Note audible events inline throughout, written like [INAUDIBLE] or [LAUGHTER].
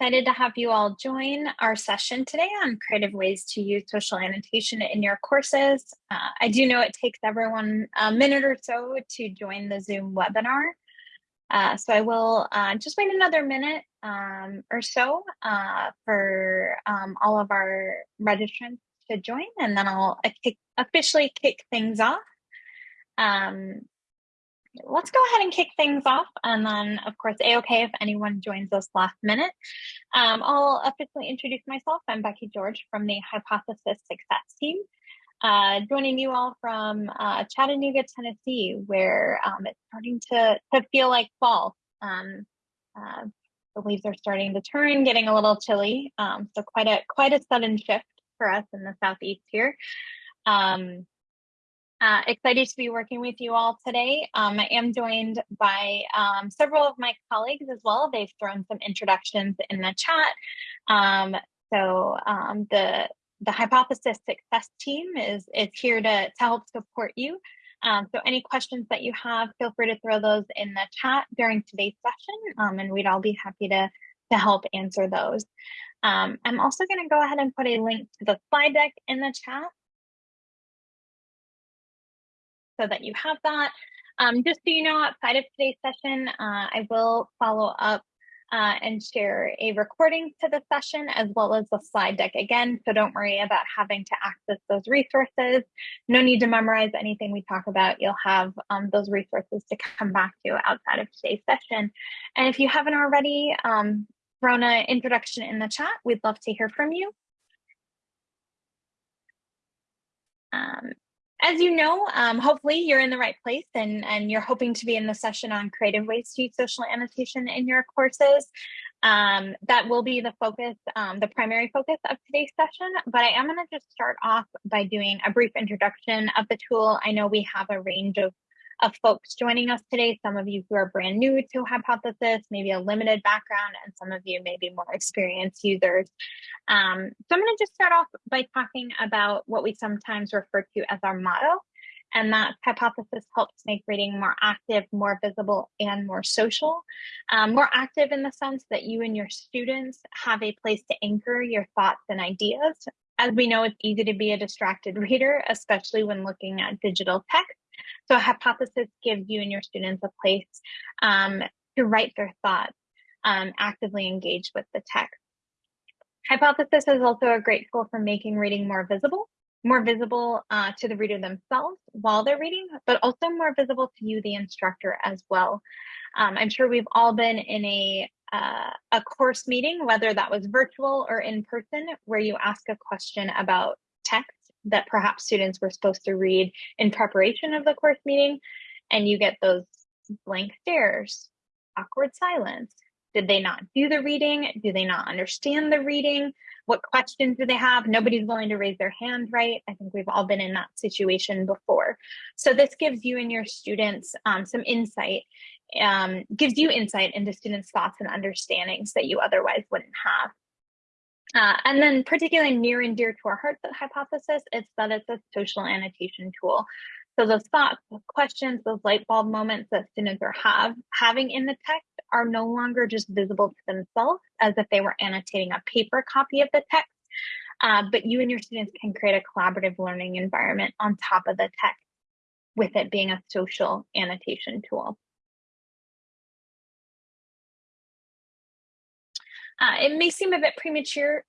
excited to have you all join our session today on creative ways to use social annotation in your courses. Uh, I do know it takes everyone a minute or so to join the Zoom webinar. Uh, so I will uh, just wait another minute um, or so uh, for um, all of our registrants to join, and then I'll officially kick things off. Um, let's go ahead and kick things off. And then, of course, A-OK if anyone joins us last minute. Um, I'll officially introduce myself. I'm Becky George from the Hypothesis Success Team. Uh, joining you all from uh, Chattanooga, Tennessee, where um, it's starting to, to feel like fall. Um, uh, the leaves are starting to turn, getting a little chilly. Um, so quite a quite a sudden shift for us in the southeast here. Um, uh, excited to be working with you all today. Um, I am joined by um, several of my colleagues as well. They've thrown some introductions in the chat. Um, so um, the the Hypothesis Success Team is, is here to, to help support you. Um, so any questions that you have, feel free to throw those in the chat during today's session, um, and we'd all be happy to, to help answer those. I'm also going to go ahead and put a link to the slide deck in the chat so that you have that. Um, just so you know, outside of today's session, uh, I will follow up uh, and share a recording to the session as well as the slide deck again. So don't worry about having to access those resources. No need to memorize anything we talk about. You'll have um, those resources to come back to outside of today's session. And if you haven't already um, thrown an introduction in the chat, we'd love to hear from you. Um, as you know, um, hopefully you're in the right place and, and you're hoping to be in the session on creative ways to use social annotation in your courses. Um, that will be the focus, um, the primary focus of today's session, but I am going to just start off by doing a brief introduction of the tool. I know we have a range of of folks joining us today. Some of you who are brand new to Hypothesis, maybe a limited background, and some of you maybe more experienced users. Um, so I'm going to just start off by talking about what we sometimes refer to as our motto. And that hypothesis helps make reading more active, more visible, and more social. Um, more active in the sense that you and your students have a place to anchor your thoughts and ideas. As we know, it's easy to be a distracted reader, especially when looking at digital text. So hypothesis gives you and your students a place um, to write their thoughts, um, actively engage with the text. Hypothesis is also a great tool for making reading more visible, more visible uh, to the reader themselves while they're reading, but also more visible to you, the instructor, as well. Um, I'm sure we've all been in a uh, a course meeting, whether that was virtual or in person, where you ask a question about text that perhaps students were supposed to read in preparation of the course meeting, and you get those blank stares, awkward silence. Did they not do the reading? Do they not understand the reading? What questions do they have? Nobody's willing to raise their hand, right? I think we've all been in that situation before. So this gives you and your students um, some insight, um, gives you insight into students' thoughts and understandings that you otherwise wouldn't have. Uh, and then particularly near and dear to our hearts at Hypothesis, it's that it's a social annotation tool. So those thoughts, those questions, those light bulb moments that students are have having in the text are no longer just visible to themselves as if they were annotating a paper copy of the text, uh, but you and your students can create a collaborative learning environment on top of the text with it being a social annotation tool. Uh, it may seem a bit premature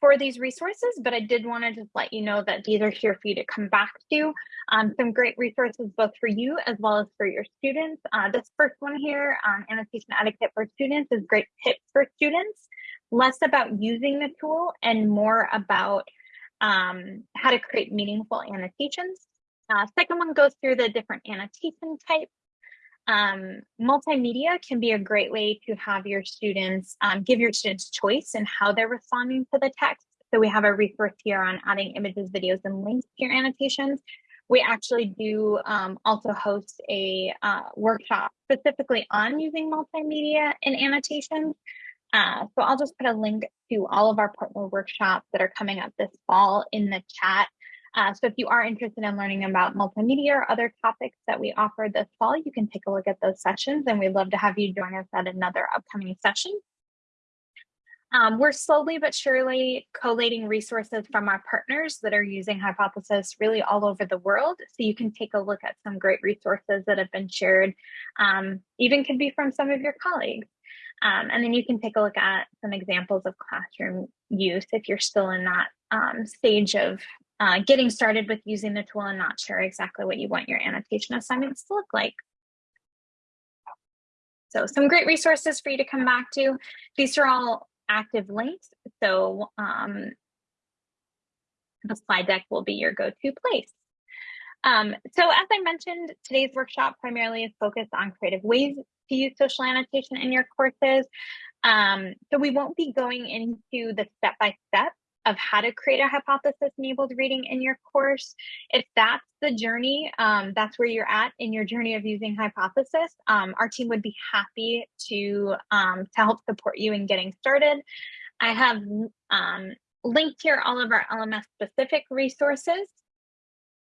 for these resources, but I did want to just let you know that these are here for you to come back to. Um, some great resources both for you as well as for your students. Uh, this first one here on annotation etiquette for students is great tips for students, less about using the tool and more about um, how to create meaningful annotations. Uh, second one goes through the different annotation types um, multimedia can be a great way to have your students um, give your students choice in how they're responding to the text. So we have a resource here on adding images, videos, and links to your annotations. We actually do um, also host a uh, workshop specifically on using multimedia in annotations. Uh, so I'll just put a link to all of our partner workshops that are coming up this fall in the chat. Uh, so if you are interested in learning about multimedia or other topics that we offer this fall, you can take a look at those sessions and we'd love to have you join us at another upcoming session. Um, we're slowly but surely collating resources from our partners that are using Hypothesis really all over the world. So you can take a look at some great resources that have been shared, um, even could be from some of your colleagues. Um, and then you can take a look at some examples of classroom use if you're still in that um, stage of uh, getting started with using the tool and not sure exactly what you want your annotation assignments to look like. So some great resources for you to come back to. These are all active links. So um, the slide deck will be your go-to place. Um, so as I mentioned, today's workshop primarily is focused on creative ways to use social annotation in your courses. Um, so we won't be going into the step-by-step of how to create a hypothesis enabled reading in your course. If that's the journey, um, that's where you're at in your journey of using hypothesis, um, our team would be happy to, um, to help support you in getting started. I have um, linked here all of our LMS specific resources.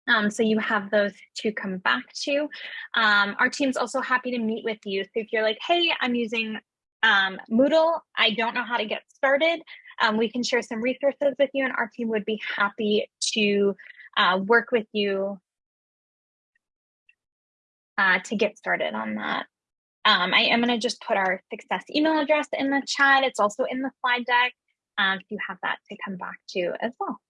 Um, so you have those to come back to. Um, our team's also happy to meet with you. So if you're like, hey, I'm using Moodle, I don't know how to get started, um, we can share some resources with you and our team would be happy to uh, work with you uh, to get started on that. Um, I am going to just put our success email address in the chat. It's also in the slide deck um, if you have that to come back to as well.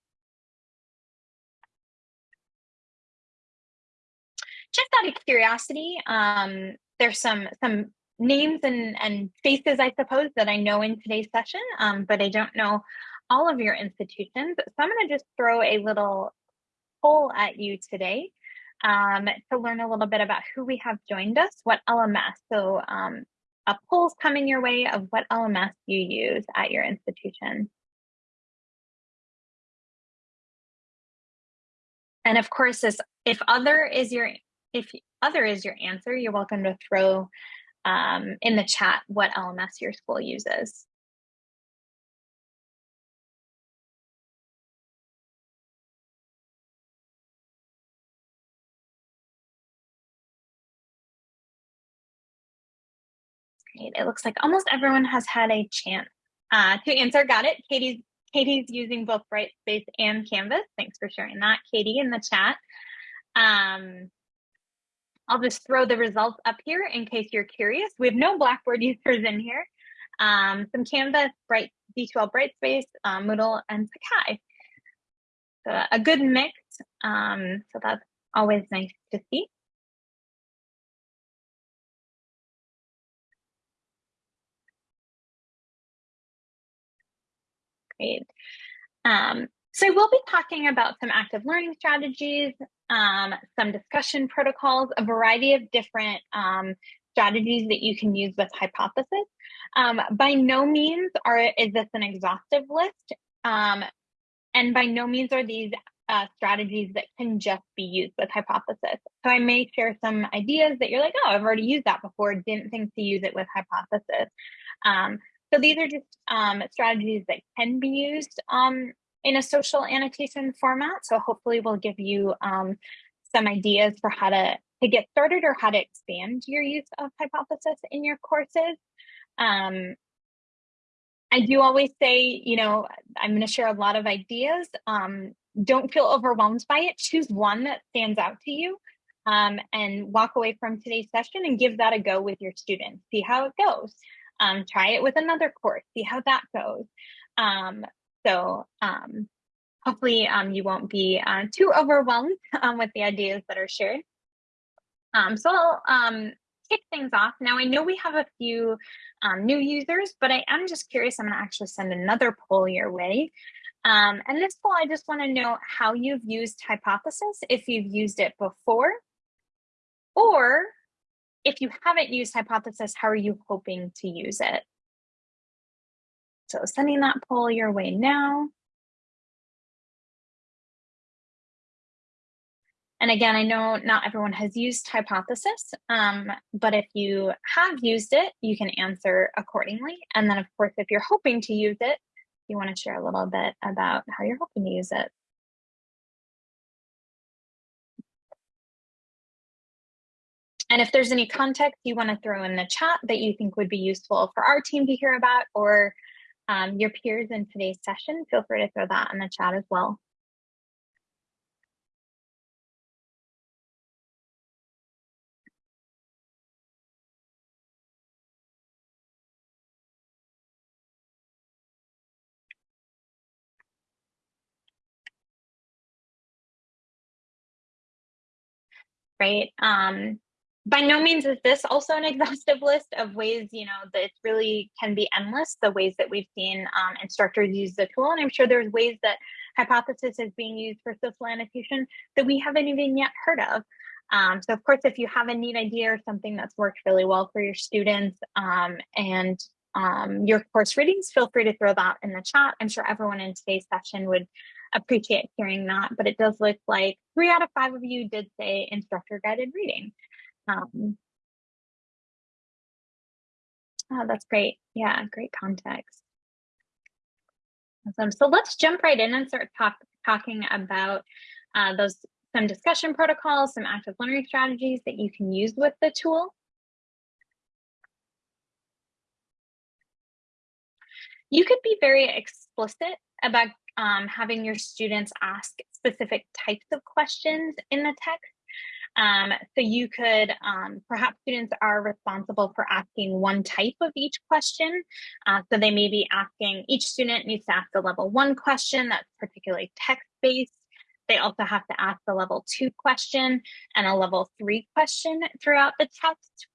Just out of curiosity, um, there's some some names and, and faces, I suppose, that I know in today's session, um, but I don't know all of your institutions. So I'm going to just throw a little poll at you today um, to learn a little bit about who we have joined us, what LMS. So um, a poll's coming your way of what LMS you use at your institution. And of course, this, if other is your if other is your answer, you're welcome to throw um, in the chat what LMS your school uses. Great. It looks like almost everyone has had a chance uh, to answer. Got it. Katie's Katie's using both Brightspace and Canvas. Thanks for sharing that, Katie, in the chat. Um, I'll just throw the results up here in case you're curious. We have no Blackboard [LAUGHS] users in here. Um, some Canvas, Bright, D2L Brightspace, um, Moodle, and Sakai. So a good mix. Um, so that's always nice to see. Great. Um, so we'll be talking about some active learning strategies, um, some discussion protocols, a variety of different um, strategies that you can use with Hypothesis. Um, by no means are is this an exhaustive list, um, and by no means are these uh, strategies that can just be used with Hypothesis. So I may share some ideas that you're like, oh, I've already used that before, didn't think to use it with Hypothesis. Um, so these are just um, strategies that can be used um, in a social annotation format. So hopefully we'll give you um, some ideas for how to, to get started or how to expand your use of hypothesis in your courses. Um, I do always say, you know, I'm going to share a lot of ideas. Um, don't feel overwhelmed by it. Choose one that stands out to you um, and walk away from today's session and give that a go with your students. See how it goes. Um, try it with another course. See how that goes. So um, hopefully um, you won't be uh, too overwhelmed [LAUGHS] um, with the ideas that are shared. Um, so I'll um, kick things off. Now I know we have a few um, new users, but I am just curious, I'm gonna actually send another poll your way. and this poll, I just wanna know how you've used Hypothesis, if you've used it before, or if you haven't used Hypothesis, how are you hoping to use it? So sending that poll your way now. And again, I know not everyone has used Hypothesis, um, but if you have used it, you can answer accordingly. And then of course, if you're hoping to use it, you wanna share a little bit about how you're hoping to use it. And if there's any context you want to throw in the chat that you think would be useful for our team to hear about, or um, your peers in today's session, feel free to throw that in the chat as well. right? Um, by no means is this also an [LAUGHS] exhaustive list of ways, you know, that it really can be endless, the ways that we've seen um, instructors use the tool. And I'm sure there's ways that Hypothesis is being used for social annotation that we haven't even yet heard of. Um, so of course, if you have a neat idea or something that's worked really well for your students um, and um, your course readings, feel free to throw that in the chat. I'm sure everyone in today's session would appreciate hearing that, but it does look like three out of five of you did say instructor guided reading. Um, oh, that's great. Yeah, great context. Awesome. So let's jump right in and start talk, talking about uh, those some discussion protocols, some active learning strategies that you can use with the tool. You could be very explicit about um, having your students ask specific types of questions in the text. Um, so you could, um, perhaps students are responsible for asking one type of each question. Uh, so they may be asking, each student needs to ask a level one question that's particularly text-based. They also have to ask a level two question and a level three question throughout the text.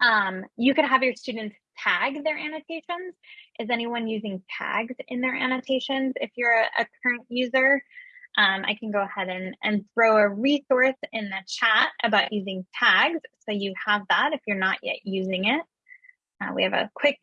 Um, you could have your students tag their annotations. Is anyone using tags in their annotations? If you're a, a current user, um, I can go ahead and, and throw a resource in the chat about using tags. So you have that if you're not yet using it. Uh, we have a quick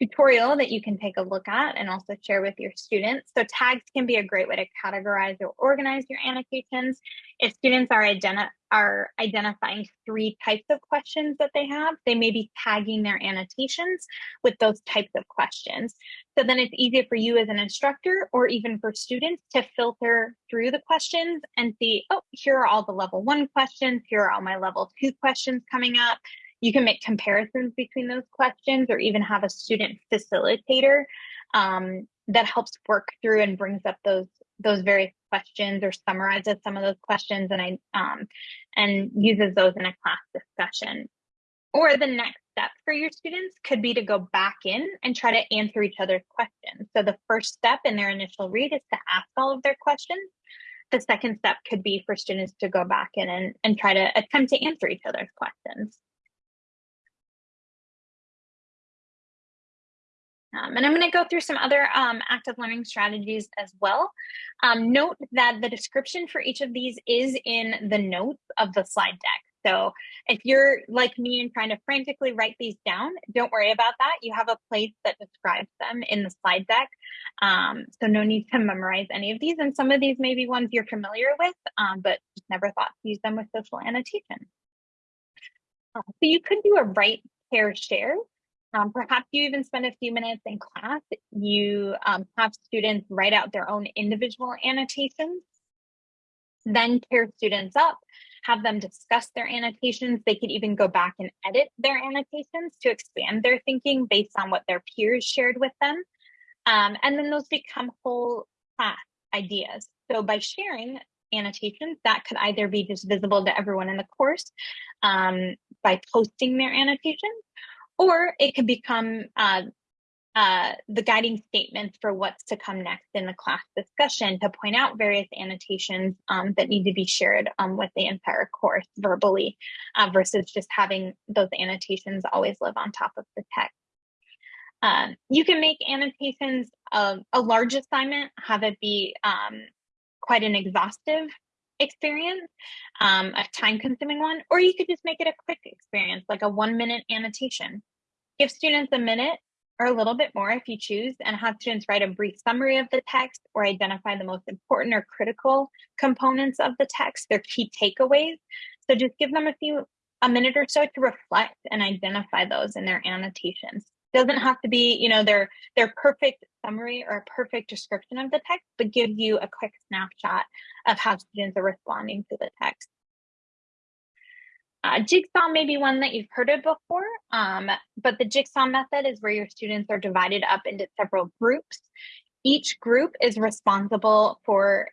tutorial that you can take a look at and also share with your students. So tags can be a great way to categorize or organize your annotations. If students are, identi are identifying three types of questions that they have, they may be tagging their annotations with those types of questions. So then it's easier for you as an instructor or even for students to filter through the questions and see, oh, here are all the level one questions, here are all my level two questions coming up. You can make comparisons between those questions or even have a student facilitator um, that helps work through and brings up those those various questions or summarizes some of those questions and I um, and uses those in a class discussion. Or the next step for your students could be to go back in and try to answer each other's questions. So the first step in their initial read is to ask all of their questions. The second step could be for students to go back in and, and try to attempt to answer each other's questions. Um, and I'm going to go through some other um, active learning strategies as well. Um, note that the description for each of these is in the notes of the slide deck. So if you're like me and trying to frantically write these down, don't worry about that. You have a place that describes them in the slide deck. Um, so no need to memorize any of these. And some of these may be ones you're familiar with, um, but just never thought to use them with social annotation. Uh, so you could do a write pair share um, perhaps you even spend a few minutes in class. You um, have students write out their own individual annotations, then pair students up, have them discuss their annotations. They could even go back and edit their annotations to expand their thinking based on what their peers shared with them. Um, and then those become whole class ideas. So by sharing annotations, that could either be just visible to everyone in the course um, by posting their annotations, or it could become uh, uh, the guiding statements for what's to come next in the class discussion to point out various annotations um, that need to be shared um, with the entire course verbally uh, versus just having those annotations always live on top of the text. Uh, you can make annotations a, a large assignment, have it be um, quite an exhaustive experience, um, a time consuming one, or you could just make it a quick experience, like a one minute annotation. Give students a minute or a little bit more if you choose and have students write a brief summary of the text or identify the most important or critical components of the text, their key takeaways. So just give them a few, a minute or so to reflect and identify those in their annotations doesn't have to be you know their their perfect summary or a perfect description of the text but give you a quick snapshot of how students are responding to the text Uh, Jigsaw may be one that you've heard of before, um, but the Jigsaw method is where your students are divided up into several groups. Each group is responsible for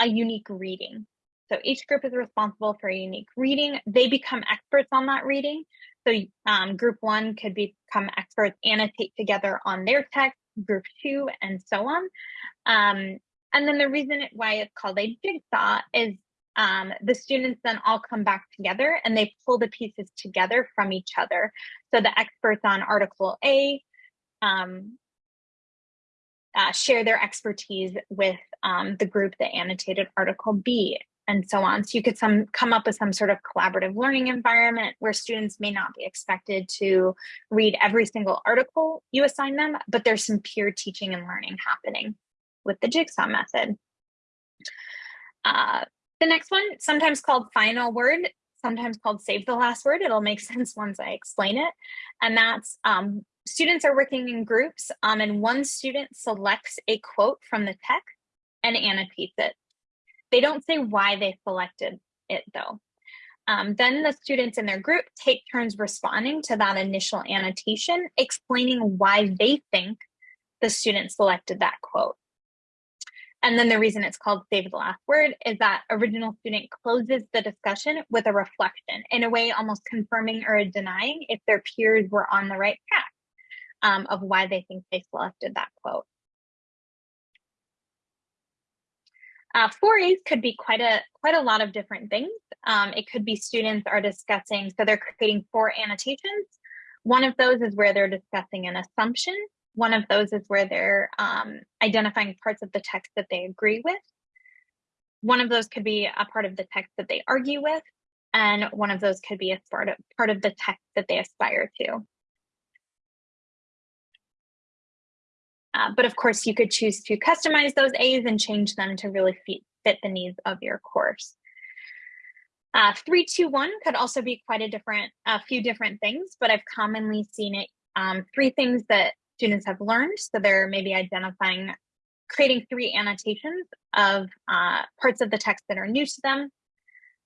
a unique reading. So each group is responsible for a unique reading. They become experts on that reading. So um, group one could become experts, annotate together on their text, group two, and so on. Um, and then the reason why it's called a jigsaw is um, the students then all come back together and they pull the pieces together from each other. So the experts on Article A um, uh, share their expertise with um, the group that annotated Article B and so on. So you could some come up with some sort of collaborative learning environment where students may not be expected to read every single article you assign them, but there's some peer teaching and learning happening with the jigsaw method. Uh, the next one, sometimes called final word, sometimes called save the last word. It'll make [LAUGHS] sense once I explain it. And that's um, students are working in groups um, and one student selects a quote from the text and annotates it. They don't say why they selected it though. Um, then the students in their group take turns responding to that initial annotation, explaining why they think the student selected that quote. And then the reason it's called Save the Last Word is that original student closes the discussion with a reflection, in a way almost confirming or denying if their peers were on the right track um, of why they think they selected that quote. Uh, 4As could be quite a quite a lot of different things. Um, it could be students are discussing, so they're creating four annotations. One of those is where they're discussing an assumption. One of those is where they're um, identifying parts of the text that they agree with. One of those could be a part of the text that they argue with, and one of those could be a part of, part of the text that they aspire to. Uh, but of course, you could choose to customize those A's and change them to really fit, fit the needs of your course. Uh, 321 could also be quite a different, a few different things, but I've commonly seen it, um, three things that students have learned. So they're maybe identifying, creating three annotations of uh, parts of the text that are new to them,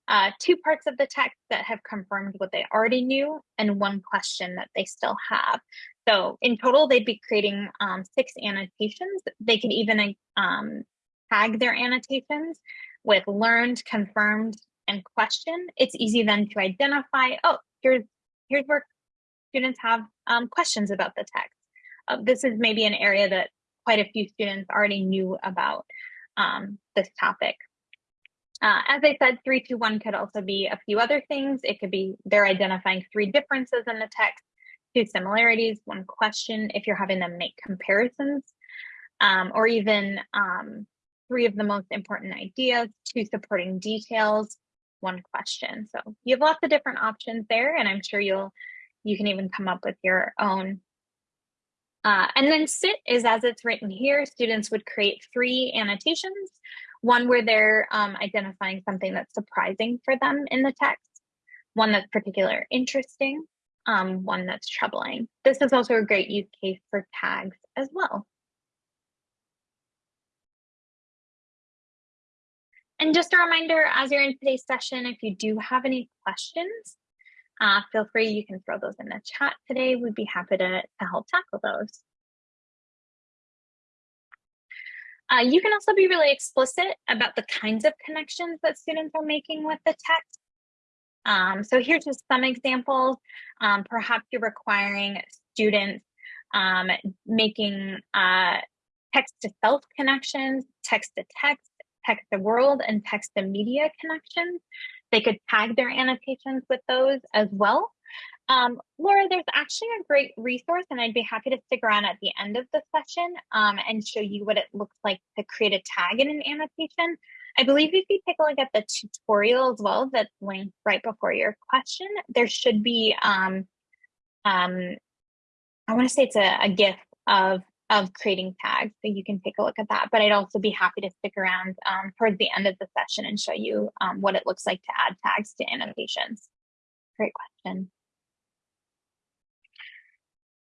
uh, two parts of the text that have confirmed what they already knew, and one question that they still have. So in total, they'd be creating um, six annotations. They could even um, tag their annotations with learned, confirmed, and question. It's easy then to identify, oh, here's, here's where students have um, questions about the text uh, this is maybe an area that quite a few students already knew about um, this topic. Uh, as I said, 321 could also be a few other things. It could be they're identifying three differences in the text, two similarities, one question if you're having them make comparisons, um, or even um, three of the most important ideas, two supporting details, one question. So you have lots of different options there, and I'm sure you'll you can even come up with your own uh, and then sit is as it's written here, students would create three annotations, one where they're um, identifying something that's surprising for them in the text, one that's particularly interesting, um, one that's troubling. This is also a great use case for tags as well. And just a reminder, as you're in today's session, if you do have any questions, uh, feel free, you can throw those in the chat today. We'd be happy to, to help tackle those. Uh, you can also be really explicit about the kinds of connections that students are making with the text. Um, so here's just some examples. Um, perhaps you're requiring students um, making uh, text to self connections, text to text, text to world, and text to media connections. They could tag their annotations with those as well. Um, Laura, there's actually a great resource, and I'd be happy to stick around at the end of the session um, and show you what it looks like to create a tag in an annotation. I believe if you take a look at the tutorial as well that's linked right before your question, there should be, um, um, I want to say it's a, a GIF of of creating tags. So you can take a look at that. But I'd also be happy to stick around um, towards the end of the session and show you um, what it looks like to add tags to annotations. Great question.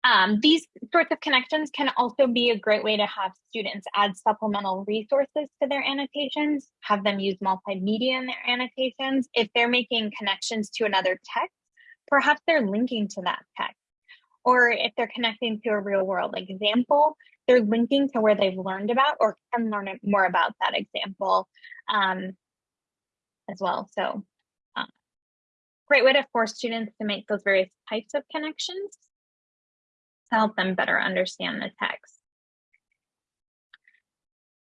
Um, these sorts of connections can also be a great way to have students add supplemental resources to their annotations, have them use multimedia in their annotations. If they're making connections to another text, perhaps they're linking to that text. Or if they're connecting to a real world example, they're linking to where they've learned about or can learn more about that example um, as well. So uh, great way to force students to make those various types of connections to help them better understand the text.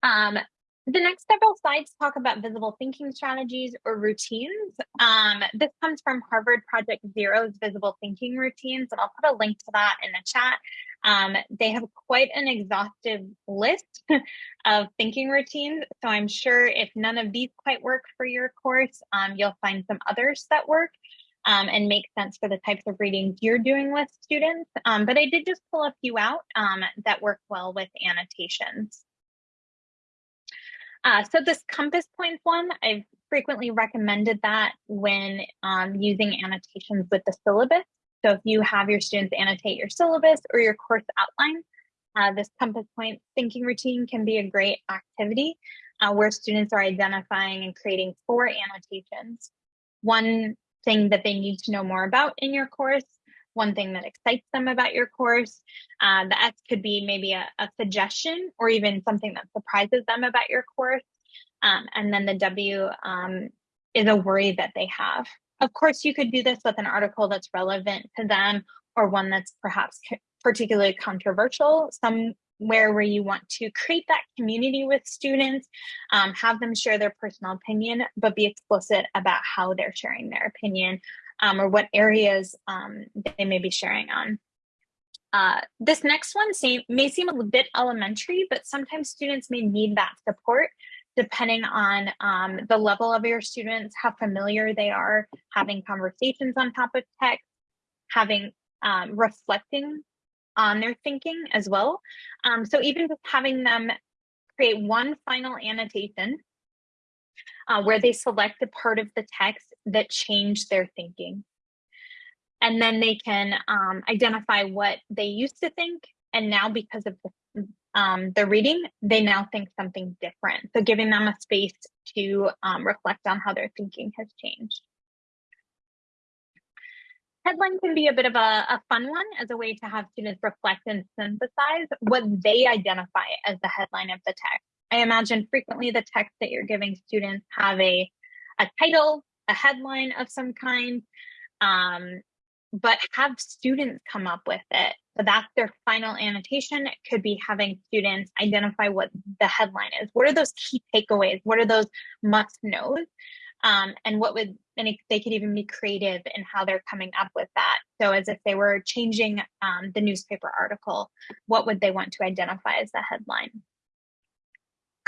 Um, the next several slides talk about visible thinking strategies or routines. Um, this comes from Harvard Project Zero's visible thinking routines, and I'll put a link to that in the chat. Um, they have quite an exhaustive list [LAUGHS] of thinking routines, so I'm sure if none of these quite work for your course, um, you'll find some others that work um, and make sense for the types of readings you're doing with students. Um, but I did just pull a few out um, that work well with annotations. Uh, so this compass points one, I've frequently recommended that when um, using annotations with the syllabus. So if you have your students annotate your syllabus or your course outline, uh, this compass point thinking routine can be a great activity uh, where students are identifying and creating four annotations. One thing that they need to know more about in your course, one thing that excites them about your course. Uh, the S could be maybe a, a, suggestion or even something that surprises them about your course. Um, and then the W um, is a worry that they have. Of course, you could do this with an article that's relevant to them or one that's perhaps particularly controversial, somewhere where you want to create that community with students, um, have them share their personal opinion, but be explicit about how they're sharing their opinion um, or what areas um, they may be sharing on. Uh, this next one may seem a bit elementary, but sometimes students may need that support depending on um, the level of your students, how familiar they are having conversations on top of text, having um, reflecting on their thinking as well. Um, so even just having them create one final annotation uh, where they select a part of the text that changed their thinking. And then they can um, identify what they used to think. And now because of the, um, the reading, they now think something different. So giving them a space to um, reflect on how their thinking has changed. Headline can be a bit of a, a fun one as a way to have students reflect and synthesize what they identify as the headline of the text. I imagine frequently the text that you're giving students have a, a title, a headline of some kind, um, but have students come up with it. So that's their final annotation. It could be having students identify what the headline is. What are those key takeaways? What are those must knows? Um, and what would and it, they could even be creative in how they're coming up with that. So as if they were changing um, the newspaper article, what would they want to identify as the headline?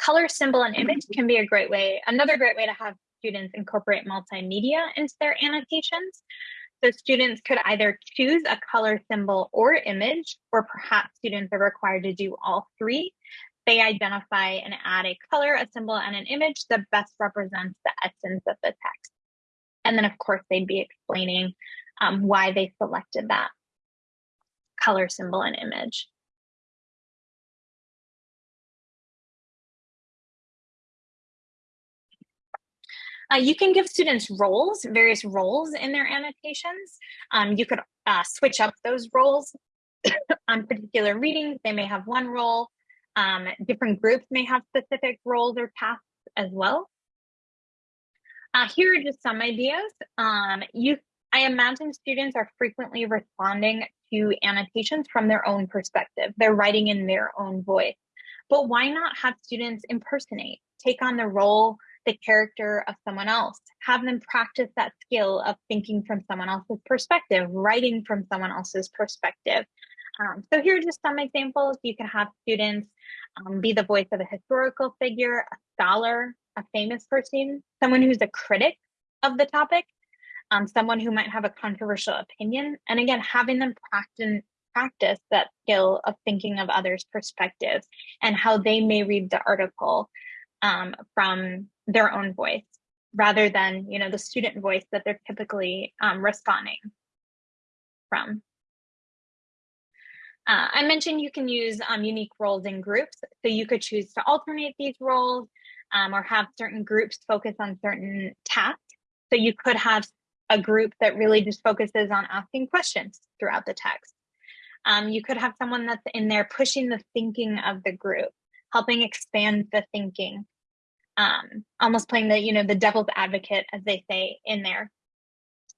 Color, symbol, and image can be a great way, another great way to have students incorporate multimedia into their annotations. So students could either choose a color, symbol, or image, or perhaps students are required to do all three they identify and add a color, a symbol, and an image that best represents the essence of the text. And then, of course, they'd be explaining um, why they selected that color, symbol, and image. Uh, you can give students roles, various roles in their annotations. Um, you could uh, switch up those roles [COUGHS] on particular readings. They may have one role um, different groups may have specific roles or tasks as well. Uh, here are just some ideas. Um, you, I imagine students are frequently responding to annotations from their own perspective. They're writing in their own voice. But why not have students impersonate, take on the role, the character of someone else, have them practice that skill of thinking from someone else's perspective, writing from someone else's perspective. Um, so here are just some examples. You can have students um, be the voice of a historical figure, a scholar, a famous person, someone who's a critic of the topic, um, someone who might have a controversial opinion. And again, having them practice, practice that skill of thinking of others' perspectives and how they may read the article um, from their own voice rather than you know the student voice that they're typically um, responding from. Uh, I mentioned you can use um, unique roles in groups. So you could choose to alternate these roles um, or have certain groups focus on certain tasks. So you could have a group that really just focuses on asking questions throughout the text. Um, you could have someone that's in there pushing the thinking of the group, helping expand the thinking, um, almost playing the, you know, the devil's advocate, as they say in there.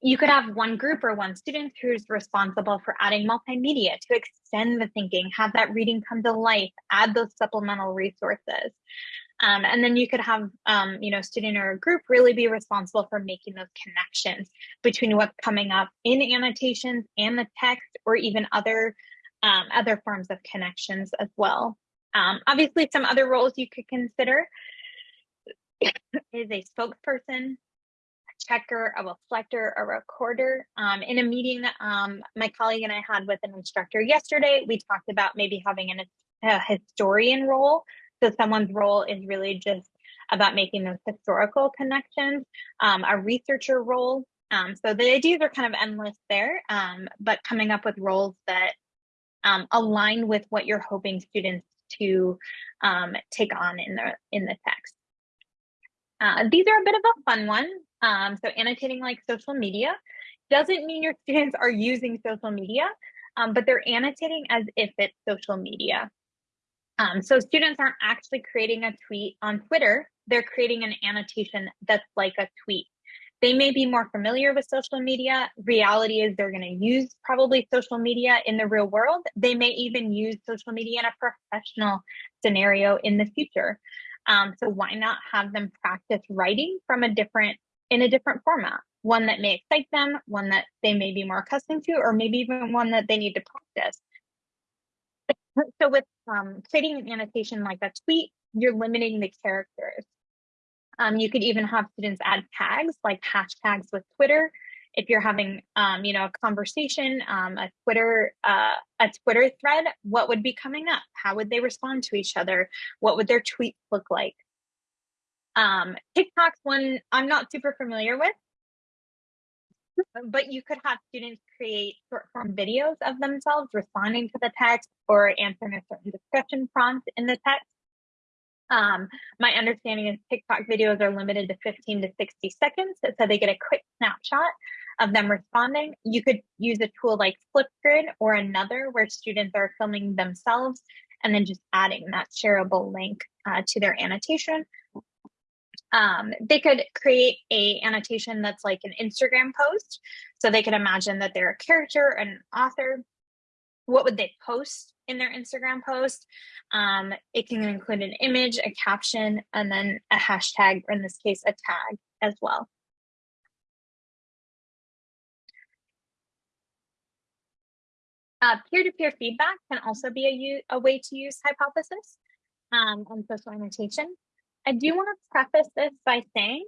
You could have one group or one student who's responsible for adding multimedia to extend the thinking, have that reading come to life, add those supplemental resources. Um, and then you could have, um, you know, student or a group really be responsible for making those connections between what's coming up in annotations and the text, or even other um, other forms of connections as well. Um, obviously, some other roles you could consider is a spokesperson, a checker, a reflector, a recorder. Um, in a meeting um, my colleague and I had with an instructor yesterday, we talked about maybe having an, a historian role so someone's role is really just about making those historical connections, um, a researcher role. Um, so the ideas are kind of endless there, um, but coming up with roles that um, align with what you're hoping students to um, take on in the in the text. Uh, these are a bit of a fun one. Um, so annotating like social media doesn't mean your students are using social media, but they're annotating as if it's social media. Um, so students aren't actually creating a tweet on Twitter, they're creating an annotation that's like a tweet. They may be more familiar with social media. Reality is they're going to use probably social media in the real world. They may even use social media in a professional scenario in the future. Um, so why not have them practice writing from a different in a different format? One that may excite them, one that they may be more accustomed to, or maybe even one that they need to practice. So with um, creating an annotation like a tweet, you're limiting the characters. Um, you could even have students add tags like hashtags with Twitter. If you're having, um, you know, a conversation, um, a Twitter, uh, a Twitter thread, what would be coming up? How would they respond to each other? What would their tweets look like? Um, TikTok's one I'm not super familiar with, but you could have students create short form videos of themselves responding to the text or answering a certain discussion prompt in the text. Um, my understanding is TikTok videos are limited to 15 to 60 seconds, so they get a quick snapshot of them responding. You could use a tool like Flipgrid or another where students are filming themselves and then just adding that shareable link uh, to their annotation um, they could create a annotation that's like an Instagram post. So they could imagine that they're a character, an author. What would they post in their Instagram post? Um, it can include an image, a caption, and then a hashtag, or in this case, a tag as well. Uh, peer-to-peer uh, -peer feedback can also be a, a way to use hypothesis um, on social annotation. I do want to preface this by saying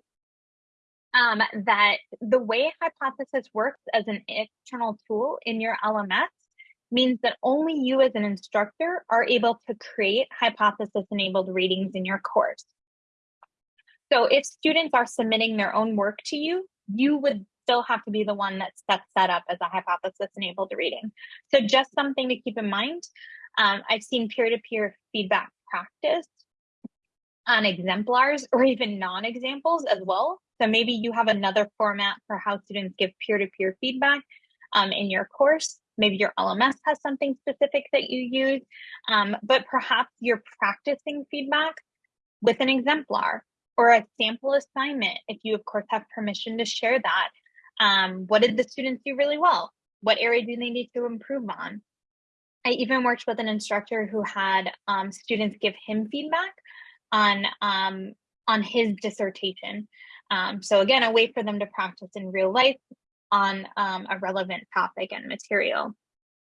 um, that the way Hypothesis works as an external tool in your LMS means that only you as an instructor are able to create hypothesis-enabled readings in your course. So if students are submitting their own work to you, you would still have to be the one that sets that up as a hypothesis-enabled reading. So just something to keep in mind. Um, I've seen peer-to-peer -peer feedback practice on exemplars or even non-examples as well. So maybe you have another format for how students give peer-to-peer -peer feedback um, in your course. Maybe your LMS has something specific that you use, um, but perhaps you're practicing feedback with an exemplar or a sample assignment, if you of course have permission to share that. Um, what did the students do really well? What area do they need to improve on? I even worked with an instructor who had um, students give him feedback on um, on his dissertation. Um, so again, a way for them to practice in real life on um, a relevant topic and material.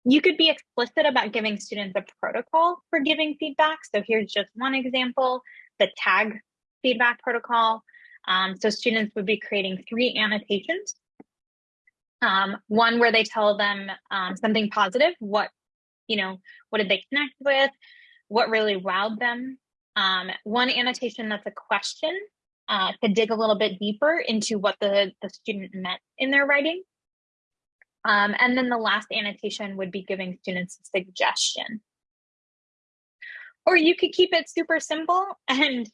You could be explicit about giving students a protocol for giving feedback. So here's just one example, the tag feedback protocol. Um, so students would be creating three annotations. Um, one where they tell them um, something positive, what, you know, what did they connect with, what really wowed them, um, one annotation that's a question uh, to dig a little bit deeper into what the, the student meant in their writing. Um, and then the last annotation would be giving students a suggestion. Or you could keep it super simple and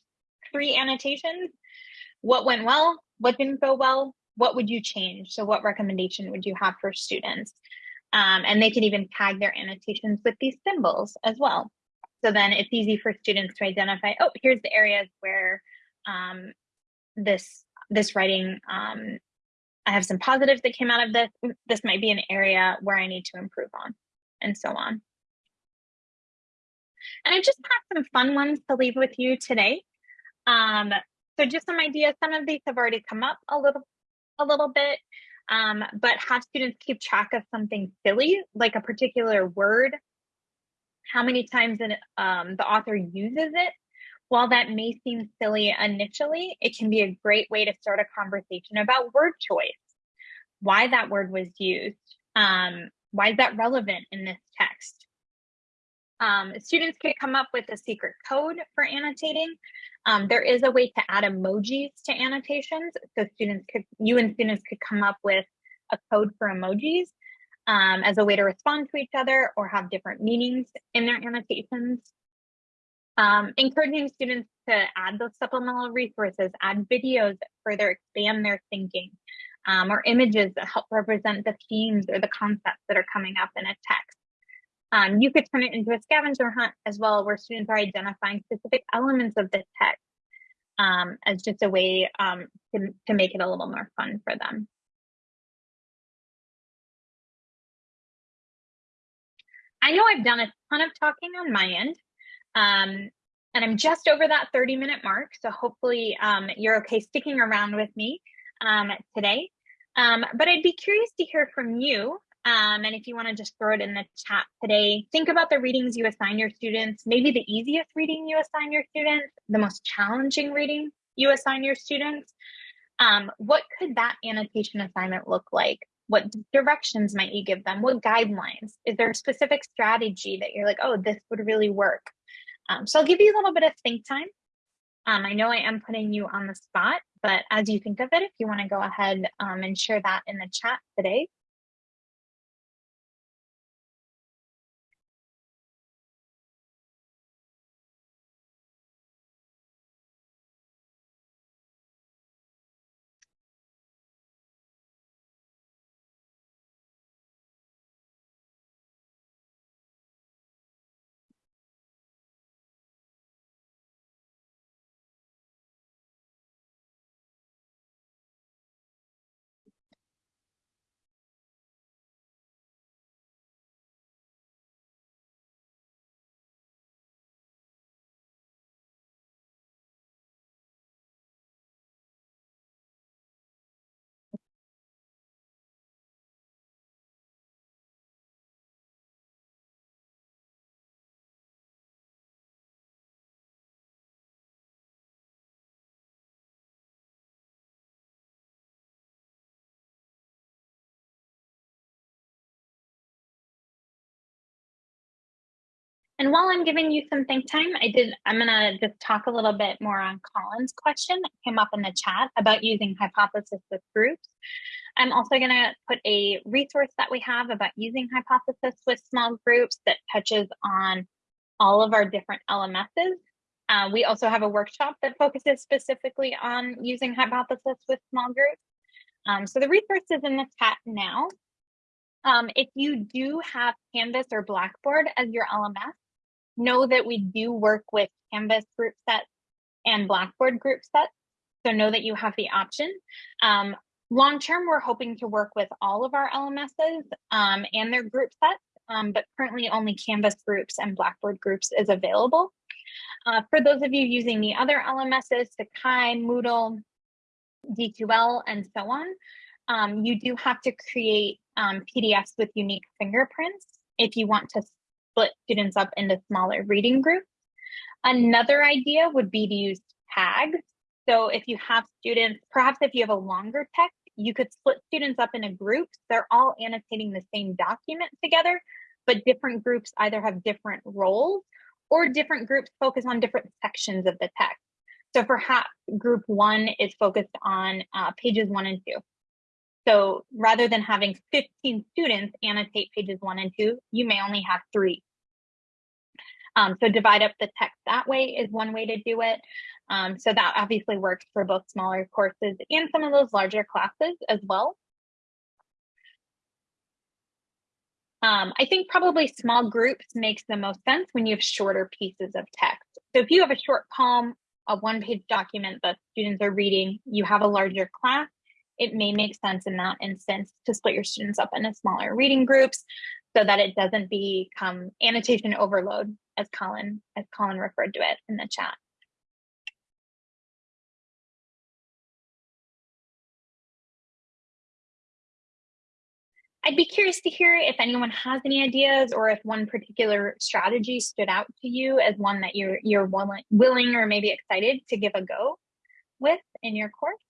three annotations. What went well? What didn't go well? What would you change? So what recommendation would you have for students? Um, and they can even tag their annotations with these symbols as well. So then it's easy for students to identify, oh, here's the areas where um, this this writing, um, I have some positives that came out of this. This might be an area where I need to improve on and so on. And I just have some fun ones to leave with you today. Um, so just some ideas, some of these have already come up a little, a little bit, um, but have students keep track of something silly, like a particular word, how many times um, the author uses it. While that may seem silly initially, it can be a great way to start a conversation about word choice, why that word was used, um, why is that relevant in this text? Um, students could come up with a secret code for annotating. Um, there is a way to add emojis to annotations. So students could, you and students could come up with a code for emojis um, as a way to respond to each other or have different meanings in their annotations. Um, encouraging students to add those supplemental resources, add videos that further expand their thinking, um, or images that help represent the themes or the concepts that are coming up in a text. Um, you could turn it into a scavenger hunt as well, where students are identifying specific elements of the text um, as just a way um, to, to make it a little more fun for them. I know I've done a ton of talking on my end, um, and I'm just over that 30 minute mark. So hopefully um, you're okay sticking around with me um, today. Um, but I'd be curious to hear from you um, and if you want to just throw it in the chat today, think about the readings you assign your students, maybe the easiest reading you assign your students, the most challenging reading you assign your students. Um, what could that annotation assignment look like? What directions might you give them? What guidelines? Is there a specific strategy that you're like, oh, this would really work? Um, so I'll give you a little bit of think time. Um, I know I am putting you on the spot, but as you think of it, if you want to go ahead um, and share that in the chat today, And while I'm giving you some think time, I did, I'm gonna just talk a little bit more on Colin's question that came up in the chat about using hypothesis with groups. I'm also gonna put a resource that we have about using hypothesis with small groups that touches on all of our different LMSs. Uh, we also have a workshop that focuses specifically on using hypothesis with small groups. Um, so the resource is in the chat now. Um, if you do have Canvas or Blackboard as your LMS, know that we do work with Canvas group sets and Blackboard group sets. So know that you have the option. Um, long term, we're hoping to work with all of our LMSs um, and their group sets, um, but currently only Canvas groups and Blackboard groups is available. Uh, for those of you using the other LMSs, Sakai, Moodle, D2L, and so on, um, you do have to create um, PDFs with unique fingerprints if you want to split students up into smaller reading groups. Another idea would be to use tags. So if you have students, perhaps if you have a longer text, you could split students up into groups. They're all annotating the same document together, but different groups either have different roles or different groups focus on different sections of the text. So perhaps group one is focused on uh, pages one and two. So rather than having 15 students annotate pages one and two, you may only have three. Um, so divide up the text that way is one way to do it. Um, so that obviously works for both smaller courses and some of those larger classes as well. Um, I think probably small groups makes the most sense when you have shorter pieces of text. So if you have a short poem, a one page document that students are reading, you have a larger class, it may make sense in that instance to split your students up into smaller reading groups so that it doesn't become annotation overload as Colin as Colin referred to it in the chat. I'd be curious to hear if anyone has any ideas or if one particular strategy stood out to you as one that you're you're willing, willing or maybe excited to give a go with in your course.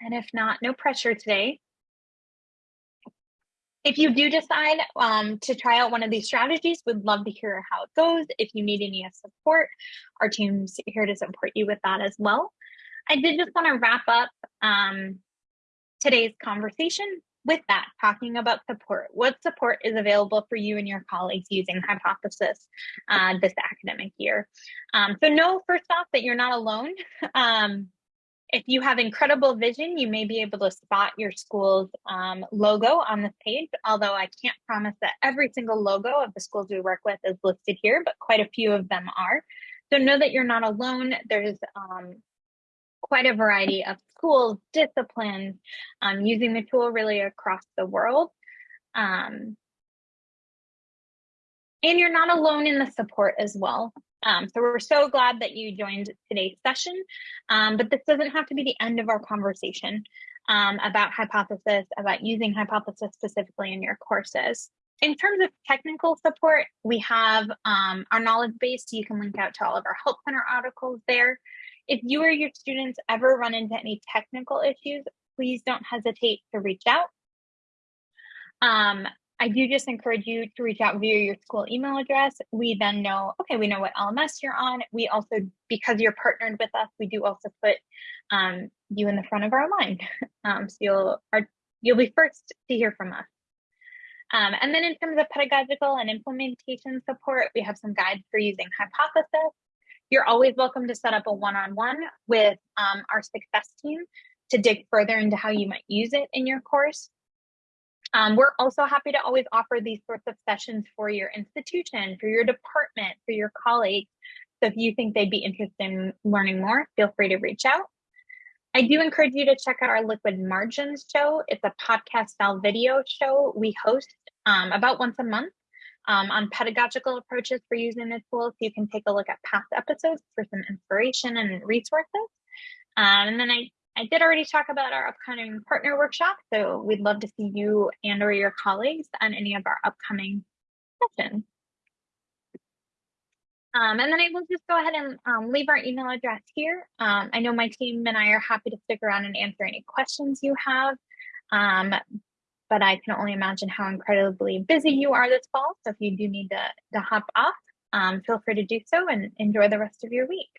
And if not, no pressure today. If you do decide um, to try out one of these strategies, we'd love to hear how it goes. If you need any support, our team's here to support you with that as well. I did just want to wrap up um, today's conversation with that, talking about support. What support is available for you and your colleagues using Hypothesis uh, this academic year? Um, so know first off that you're not alone. [LAUGHS] Um, if you have incredible vision, you may be able to spot your school's um, logo on this page, although I can't promise that every single logo of the schools we work with is listed here, but quite a few of them are. So know that you're not alone. There's um, quite a variety of schools, disciplines, um, using the tool really across the world. Um, and you're not alone in the support as well. Um, so we're so glad that you joined today's session, um, but this doesn't have to be the end of our conversation um, about hypothesis, about using hypothesis specifically in your courses. In terms of technical support, we have um, our knowledge base. You can link out to all of our Help Center articles there. If you or your students ever run into any technical issues, please don't hesitate to reach out. I do just encourage you to reach out via your school email address. We then know, okay, we know what LMS you're on. We also, because you're partnered with us, we do also put um, you in the front of our line. [LAUGHS] Um, so you'll, are, you'll be first to hear from us. Um, and then in terms of pedagogical and implementation support, we have some guides for using Hypothesis. You're always welcome to set up a one-on-one -on -one with um, our success team to dig further into how you might use it in your course. Um, we're also happy to always offer these sorts of sessions for your institution, for your department, for your colleagues. So if you think they'd be interested in learning more, feel free to reach out. I do encourage you to check out our Liquid Margins show. It's a podcast style video show we host um, about once a month um, on pedagogical approaches for using the tool. So you can take a look at past episodes for some inspiration and resources. Um, and then I I did already talk about our upcoming partner workshop, so we'd love to see you and or your colleagues on any of our upcoming sessions. Um, and then I will just go ahead and um, leave our email address here. Um, I know my team and I are happy to stick around and answer any questions you have. Um, but I can only imagine how incredibly busy you are this fall. So if you do need to, to hop off, um, feel free to do so and enjoy the rest of your week.